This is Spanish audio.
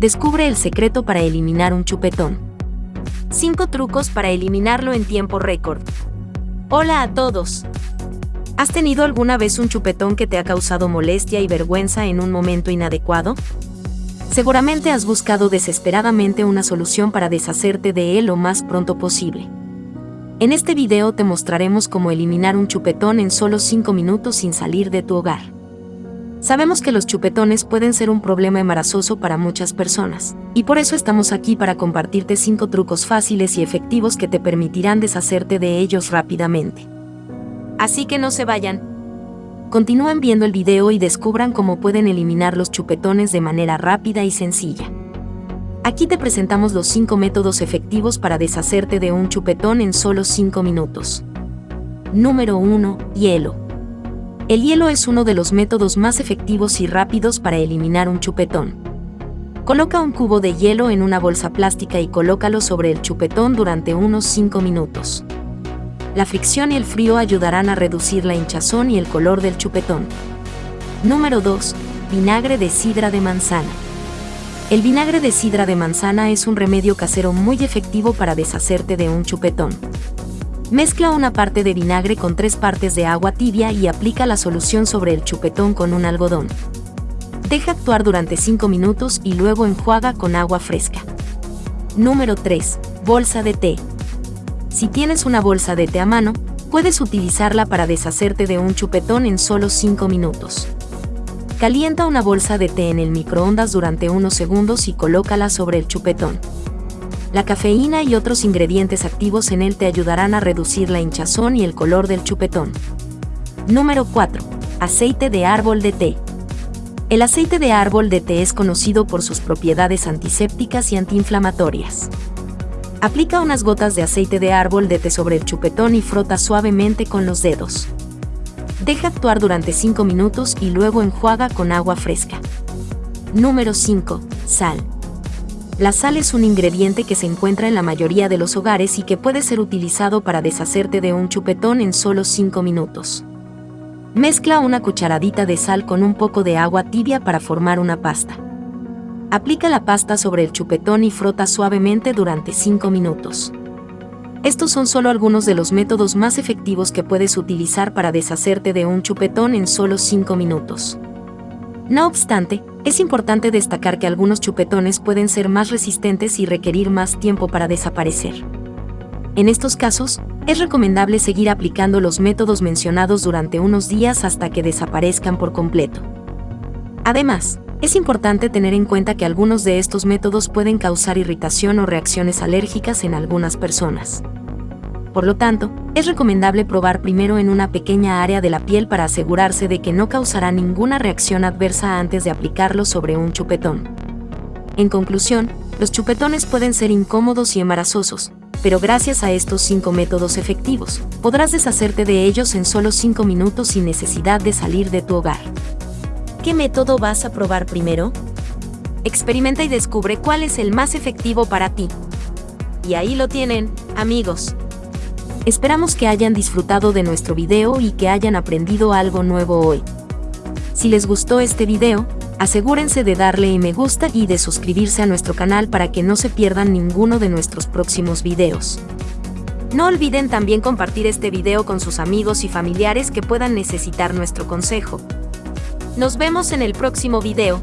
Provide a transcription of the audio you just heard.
descubre el secreto para eliminar un chupetón. 5 trucos para eliminarlo en tiempo récord. Hola a todos. ¿Has tenido alguna vez un chupetón que te ha causado molestia y vergüenza en un momento inadecuado? Seguramente has buscado desesperadamente una solución para deshacerte de él lo más pronto posible. En este video te mostraremos cómo eliminar un chupetón en solo 5 minutos sin salir de tu hogar. Sabemos que los chupetones pueden ser un problema embarazoso para muchas personas, y por eso estamos aquí para compartirte 5 trucos fáciles y efectivos que te permitirán deshacerte de ellos rápidamente. Así que no se vayan. Continúen viendo el video y descubran cómo pueden eliminar los chupetones de manera rápida y sencilla. Aquí te presentamos los 5 métodos efectivos para deshacerte de un chupetón en solo 5 minutos. Número 1. Hielo. El hielo es uno de los métodos más efectivos y rápidos para eliminar un chupetón. Coloca un cubo de hielo en una bolsa plástica y colócalo sobre el chupetón durante unos 5 minutos. La fricción y el frío ayudarán a reducir la hinchazón y el color del chupetón. Número 2. Vinagre de sidra de manzana. El vinagre de sidra de manzana es un remedio casero muy efectivo para deshacerte de un chupetón. Mezcla una parte de vinagre con tres partes de agua tibia y aplica la solución sobre el chupetón con un algodón. Deja actuar durante 5 minutos y luego enjuaga con agua fresca. Número 3. Bolsa de té. Si tienes una bolsa de té a mano, puedes utilizarla para deshacerte de un chupetón en solo 5 minutos. Calienta una bolsa de té en el microondas durante unos segundos y colócala sobre el chupetón. La cafeína y otros ingredientes activos en él te ayudarán a reducir la hinchazón y el color del chupetón. Número 4. Aceite de árbol de té. El aceite de árbol de té es conocido por sus propiedades antisépticas y antiinflamatorias. Aplica unas gotas de aceite de árbol de té sobre el chupetón y frota suavemente con los dedos. Deja actuar durante 5 minutos y luego enjuaga con agua fresca. Número 5. Sal. La sal es un ingrediente que se encuentra en la mayoría de los hogares y que puede ser utilizado para deshacerte de un chupetón en solo 5 minutos. Mezcla una cucharadita de sal con un poco de agua tibia para formar una pasta. Aplica la pasta sobre el chupetón y frota suavemente durante 5 minutos. Estos son solo algunos de los métodos más efectivos que puedes utilizar para deshacerte de un chupetón en solo 5 minutos. No obstante, es importante destacar que algunos chupetones pueden ser más resistentes y requerir más tiempo para desaparecer. En estos casos, es recomendable seguir aplicando los métodos mencionados durante unos días hasta que desaparezcan por completo. Además, es importante tener en cuenta que algunos de estos métodos pueden causar irritación o reacciones alérgicas en algunas personas. Por lo tanto, es recomendable probar primero en una pequeña área de la piel para asegurarse de que no causará ninguna reacción adversa antes de aplicarlo sobre un chupetón. En conclusión, los chupetones pueden ser incómodos y embarazosos, pero gracias a estos 5 métodos efectivos, podrás deshacerte de ellos en solo 5 minutos sin necesidad de salir de tu hogar. ¿Qué método vas a probar primero? Experimenta y descubre cuál es el más efectivo para ti. Y ahí lo tienen, amigos. Esperamos que hayan disfrutado de nuestro video y que hayan aprendido algo nuevo hoy. Si les gustó este video, asegúrense de darle me gusta y de suscribirse a nuestro canal para que no se pierdan ninguno de nuestros próximos videos. No olviden también compartir este video con sus amigos y familiares que puedan necesitar nuestro consejo. Nos vemos en el próximo video.